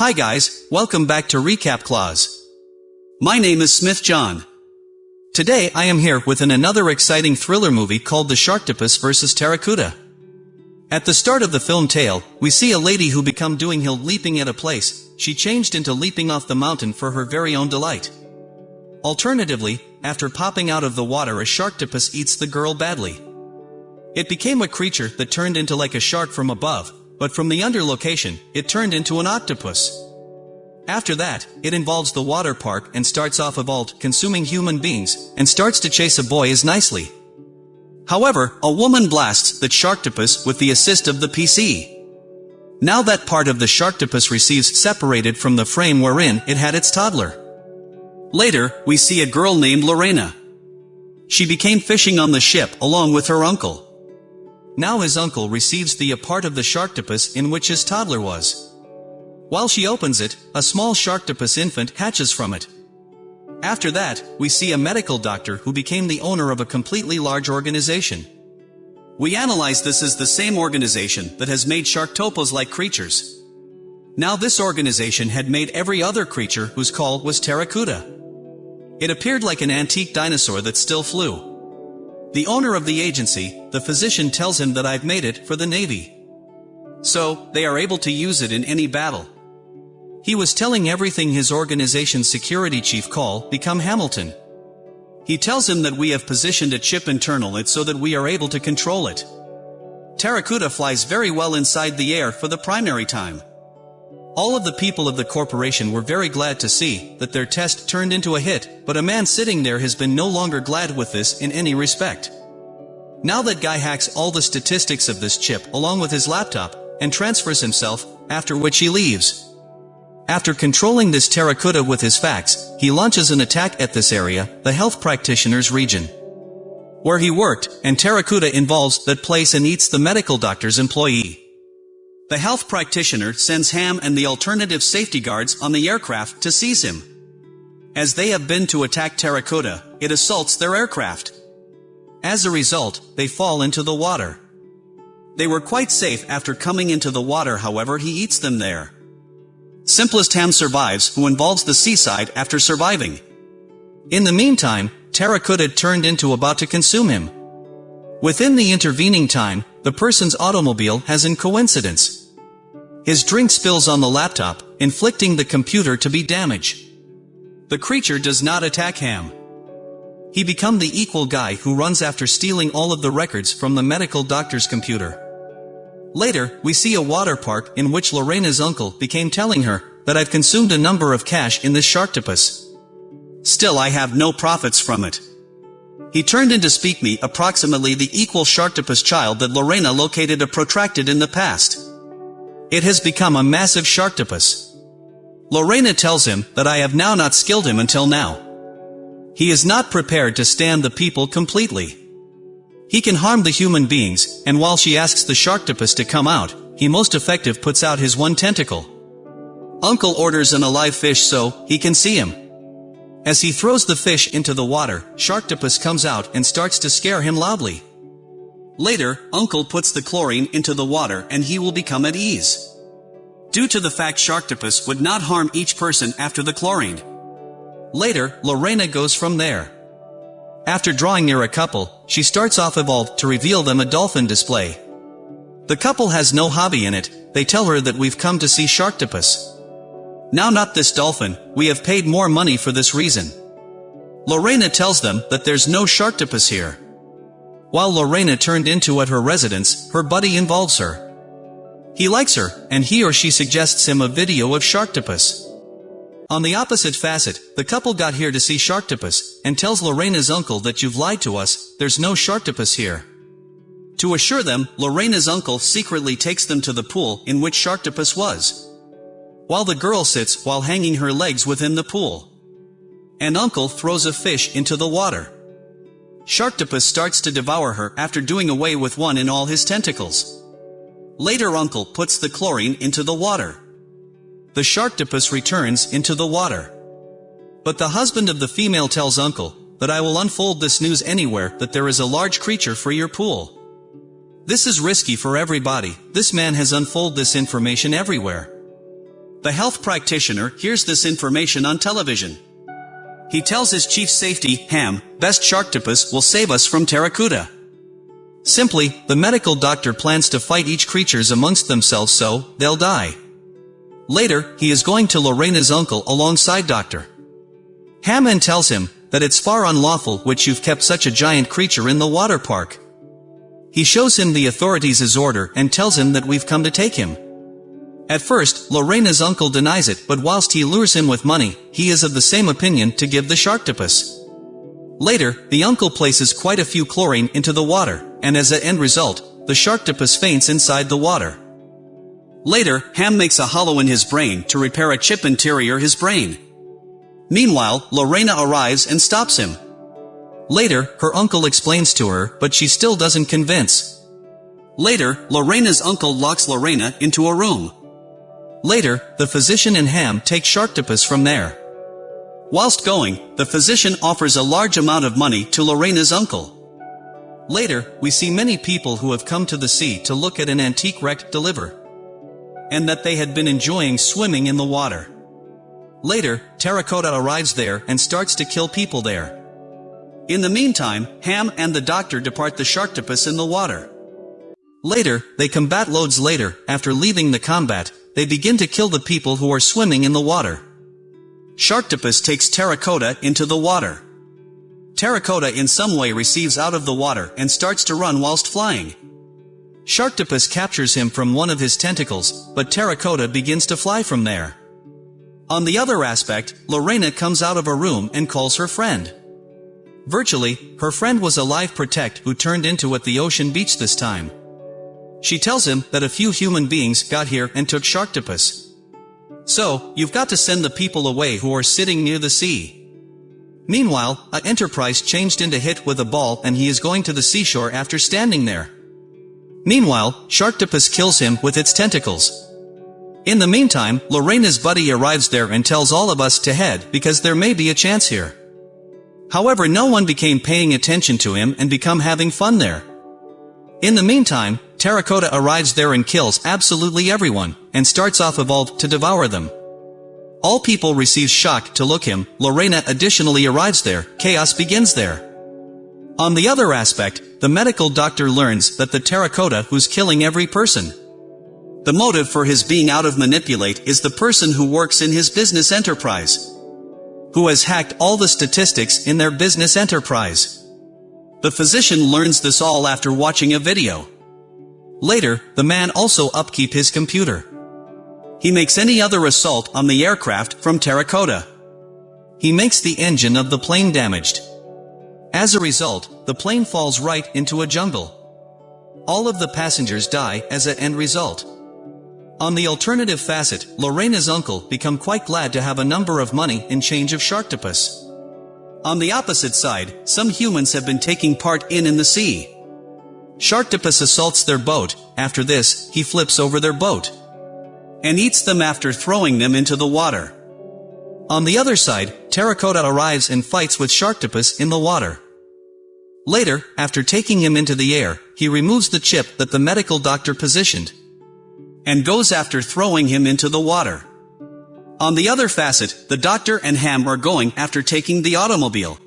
Hi guys, welcome back to Recap Clause. My name is Smith John. Today I am here with an another exciting thriller movie called The Sharktopus vs. Pteracuda. At the start of the film tale, we see a lady who become doing hill leaping at a place, she changed into leaping off the mountain for her very own delight. Alternatively, after popping out of the water a sharktopus eats the girl badly. It became a creature that turned into like a shark from above, but from the under location, it turned into an octopus. After that, it involves the water park and starts off evolved, consuming human beings, and starts to chase a boy as nicely. However, a woman blasts the Sharktopus with the assist of the PC. Now that part of the Sharktopus receives separated from the frame wherein it had its toddler. Later, we see a girl named Lorena. She became fishing on the ship along with her uncle. Now his uncle receives the a part of the Sharktopus in which his toddler was. While she opens it, a small Sharktopus infant hatches from it. After that, we see a medical doctor who became the owner of a completely large organization. We analyze this as the same organization that has made Sharktopus-like creatures. Now this organization had made every other creature whose call was Pteracuda. It appeared like an antique dinosaur that still flew. The owner of the agency, the physician tells him that I've made it for the Navy. So, they are able to use it in any battle. He was telling everything his organization's security chief call, become Hamilton. He tells him that we have positioned a chip internal it so that we are able to control it. Pteracuda flies very well inside the air for the primary time. All of the people of the corporation were very glad to see that their test turned into a hit, but a man sitting there has been no longer glad with this in any respect. Now that guy hacks all the statistics of this chip along with his laptop, and transfers himself, after which he leaves. After controlling this Pteracuda with his facts, he launches an attack at this area, the health practitioner's region. Where he worked, and Pteracuda involves that place and eats the medical doctor's employee. The health practitioner sends Ham and the alternative safety guards on the aircraft to seize him. As they have been to attack Terracotta, it assaults their aircraft. As a result, they fall into the water. They were quite safe after coming into the water however he eats them there. Simplest Ham survives who involves the seaside after surviving. In the meantime, Terracotta turned into about to consume him. Within the intervening time, the person's automobile has in coincidence his drink spills on the laptop, inflicting the computer to be damaged. The creature does not attack Ham. He become the equal guy who runs after stealing all of the records from the medical doctor's computer. Later, we see a water park in which Lorena's uncle became telling her that I've consumed a number of cash in this sharktopus. Still I have no profits from it. He turned in to speak me approximately the equal sharktopus child that Lorena located a protracted in the past. It has become a massive sharktopus. Lorena tells him that I have now not skilled him until now. He is not prepared to stand the people completely. He can harm the human beings, and while she asks the sharktopus to come out, he most effective puts out his one tentacle. Uncle orders an alive fish so he can see him. As he throws the fish into the water, Sharktopus comes out and starts to scare him loudly. Later, Uncle puts the chlorine into the water and he will become at ease. Due to the fact Sharktopus would not harm each person after the chlorine. Later, Lorena goes from there. After drawing near a couple, she starts off evolved to reveal them a dolphin display. The couple has no hobby in it, they tell her that we've come to see Sharktopus. Now not this dolphin, we have paid more money for this reason. Lorena tells them that there's no Sharktopus here. While Lorena turned into at her residence, her buddy involves her. He likes her, and he or she suggests him a video of Sharktopus. On the opposite facet, the couple got here to see Sharktopus, and tells Lorena's uncle that you've lied to us, there's no Sharktopus here. To assure them, Lorena's uncle secretly takes them to the pool in which Sharktopus was. While the girl sits while hanging her legs within the pool. And uncle throws a fish into the water. Sharktopus starts to devour her after doing away with one in all his tentacles. Later uncle puts the chlorine into the water. The Sharktopus returns into the water. But the husband of the female tells uncle, that I will unfold this news anywhere that there is a large creature for your pool. This is risky for everybody, this man has unfold this information everywhere. The health practitioner hears this information on television. He tells his chief safety, Ham, best Sharktopus will save us from Pteracuda. Simply, the medical doctor plans to fight each creatures amongst themselves so, they'll die. Later, he is going to Lorena's uncle alongside Dr. Hammond tells him, that it's far unlawful which you've kept such a giant creature in the water park. He shows him the authorities' order and tells him that we've come to take him. At first, Lorena's uncle denies it but whilst he lures him with money, he is of the same opinion to give the Sharktopus. Later, the uncle places quite a few chlorine into the water, and as an end result, the Sharktopus faints inside the water. Later, Ham makes a hollow in his brain to repair a chip interior his brain. Meanwhile, Lorena arrives and stops him. Later, her uncle explains to her, but she still doesn't convince. Later, Lorena's uncle locks Lorena into a room. Later, the physician and Ham take Sharktopus from there. Whilst going, the physician offers a large amount of money to Lorena's uncle. Later, we see many people who have come to the sea to look at an antique wreck deliver. And that they had been enjoying swimming in the water. Later, Terracotta arrives there and starts to kill people there. In the meantime, Ham and the doctor depart the Sharktopus in the water. Later, they combat loads later, after leaving the combat, they begin to kill the people who are swimming in the water. Sharktopus takes Terracotta into the water. Terracotta in some way receives out of the water and starts to run whilst flying. Sharktopus captures him from one of his tentacles, but Terracotta begins to fly from there. On the other aspect, Lorena comes out of a room and calls her friend. Virtually, her friend was a live protect who turned into at the ocean beach this time. She tells him that a few human beings got here and took Sharktopus. So, you've got to send the people away who are sitting near the sea. Meanwhile, a Enterprise changed into Hit with a ball and he is going to the seashore after standing there. Meanwhile, Sharktopus kills him with its tentacles. In the meantime, Lorena's buddy arrives there and tells all of us to head because there may be a chance here. However no one became paying attention to him and become having fun there. In the meantime, Terracotta arrives there and kills absolutely everyone, and starts off evolved to devour them. All people receive shock to look him, Lorena additionally arrives there, chaos begins there. On the other aspect, the medical doctor learns that the Terracotta who's killing every person. The motive for his being out of manipulate is the person who works in his business enterprise. Who has hacked all the statistics in their business enterprise. The physician learns this all after watching a video. Later, the man also upkeep his computer. He makes any other assault on the aircraft from terracotta. He makes the engine of the plane damaged. As a result, the plane falls right into a jungle. All of the passengers die as an end result. On the alternative facet, Lorena's uncle become quite glad to have a number of money in change of Sharktopus. On the opposite side, some humans have been taking part in in the sea. Sharktopus assaults their boat, after this, he flips over their boat. And eats them after throwing them into the water. On the other side, Terracotta arrives and fights with Sharktopus in the water. Later, after taking him into the air, he removes the chip that the medical doctor positioned, and goes after throwing him into the water. On the other facet, the doctor and Ham are going after taking the automobile.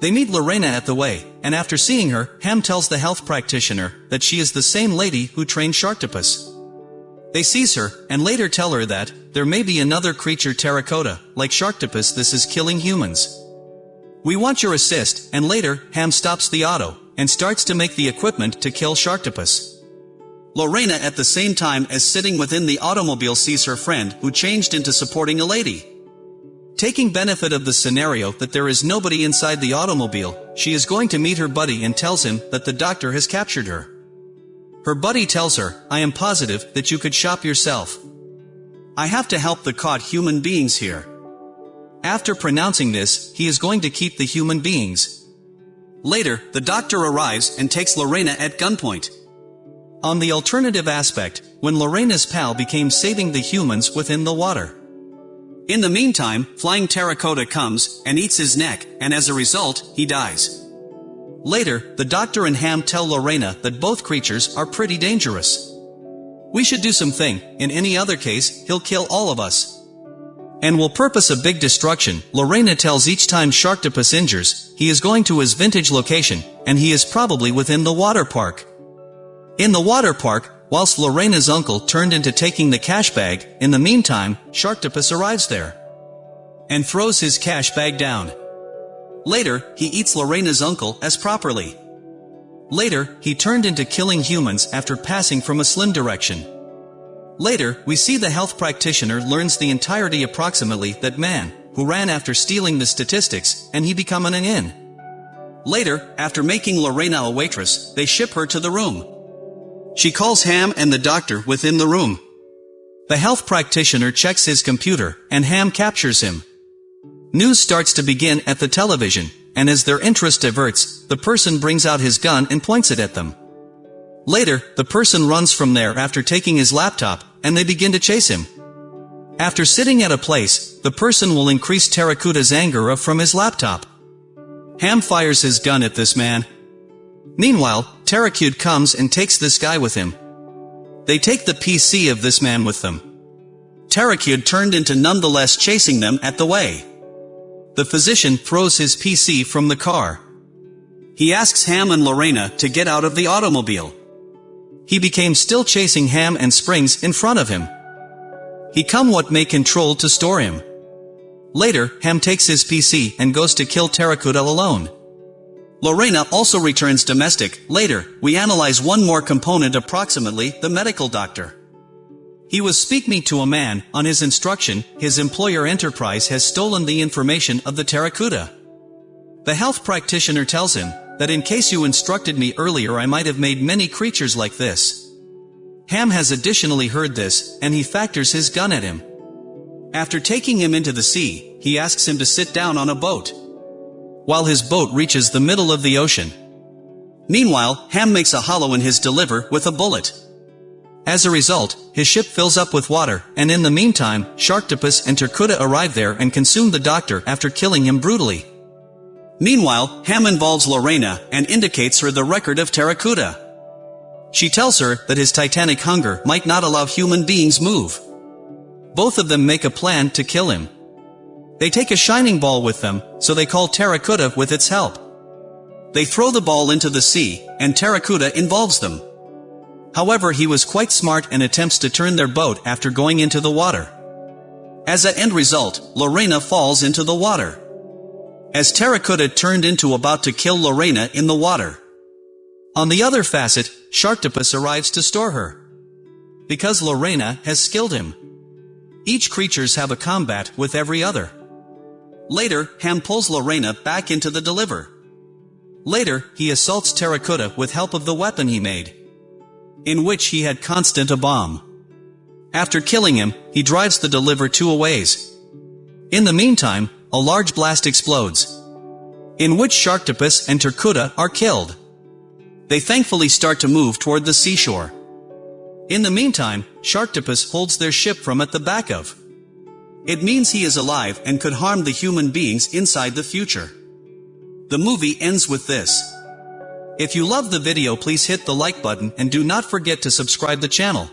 They meet Lorena at the way, and after seeing her, Ham tells the health practitioner that she is the same lady who trained Sharktopus. They seize her, and later tell her that, there may be another creature terracotta, like Sharktopus this is killing humans. We want your assist, and later, Ham stops the auto, and starts to make the equipment to kill Sharktopus. Lorena at the same time as sitting within the automobile sees her friend who changed into supporting a lady. Taking benefit of the scenario that there is nobody inside the automobile, she is going to meet her buddy and tells him that the doctor has captured her. Her buddy tells her, I am positive that you could shop yourself. I have to help the caught human beings here. After pronouncing this, he is going to keep the human beings. Later, the doctor arrives and takes Lorena at gunpoint. On the alternative aspect, when Lorena's pal became saving the humans within the water. In the meantime, Flying Terracotta comes, and eats his neck, and as a result, he dies. Later, the doctor and Ham tell Lorena that both creatures are pretty dangerous. We should do something, in any other case, he'll kill all of us. And will purpose a big destruction, Lorena tells each time Sharktopus injures, he is going to his vintage location, and he is probably within the water park. In the water park, whilst Lorena's uncle turned into taking the cash bag, in the meantime, Sharktopus arrives there. And throws his cash bag down. Later, he eats Lorena's uncle as properly. Later, he turned into killing humans after passing from a slim direction. Later, we see the health practitioner learns the entirety approximately that man, who ran after stealing the statistics, and he become an inn. Later, after making Lorena a waitress, they ship her to the room. She calls Ham and the doctor within the room. The health practitioner checks his computer, and Ham captures him. News starts to begin at the television, and as their interest diverts, the person brings out his gun and points it at them. Later, the person runs from there after taking his laptop, and they begin to chase him. After sitting at a place, the person will increase Pteracuda's anger from his laptop. Ham fires his gun at this man. Meanwhile, Terrakud comes and takes this guy with him. They take the PC of this man with them. Terrakud turned into nonetheless chasing them at the way. The physician throws his PC from the car. He asks Ham and Lorena to get out of the automobile. He became still chasing Ham and Springs in front of him. He come what may control to store him. Later, Ham takes his PC and goes to kill Pteracuda alone. Lorena also returns domestic. Later, we analyze one more component approximately, the medical doctor. He was speaking to a man, on his instruction, his employer enterprise has stolen the information of the Pteracuda. The health practitioner tells him, that in case you instructed me earlier I might have made many creatures like this. Ham has additionally heard this, and he factors his gun at him. After taking him into the sea, he asks him to sit down on a boat. While his boat reaches the middle of the ocean. Meanwhile, Ham makes a hollow in his deliver with a bullet. As a result, his ship fills up with water, and in the meantime, Sharktopus and Pteracuda arrive there and consume the doctor after killing him brutally. Meanwhile, Ham involves Lorena and indicates her the record of Pteracuda. She tells her that his titanic hunger might not allow human beings move. Both of them make a plan to kill him. They take a shining ball with them, so they call Pteracuda with its help. They throw the ball into the sea, and Pteracuda involves them. However he was quite smart and attempts to turn their boat after going into the water. As an end result, Lorena falls into the water. As Pteracuda turned into about to kill Lorena in the water. On the other facet, Sharktopus arrives to store her. Because Lorena has skilled him. Each creatures have a combat with every other. Later, Ham pulls Lorena back into the deliver. Later, he assaults Pteracuda with help of the weapon he made. In which he had constant a bomb. After killing him, he drives the deliver two ways. In the meantime, a large blast explodes, in which Sharktopus and Pteracuda are killed. They thankfully start to move toward the seashore. In the meantime, Sharktopus holds their ship from at the back of. It means he is alive and could harm the human beings inside the future. The movie ends with this. If you love the video please hit the like button and do not forget to subscribe the channel.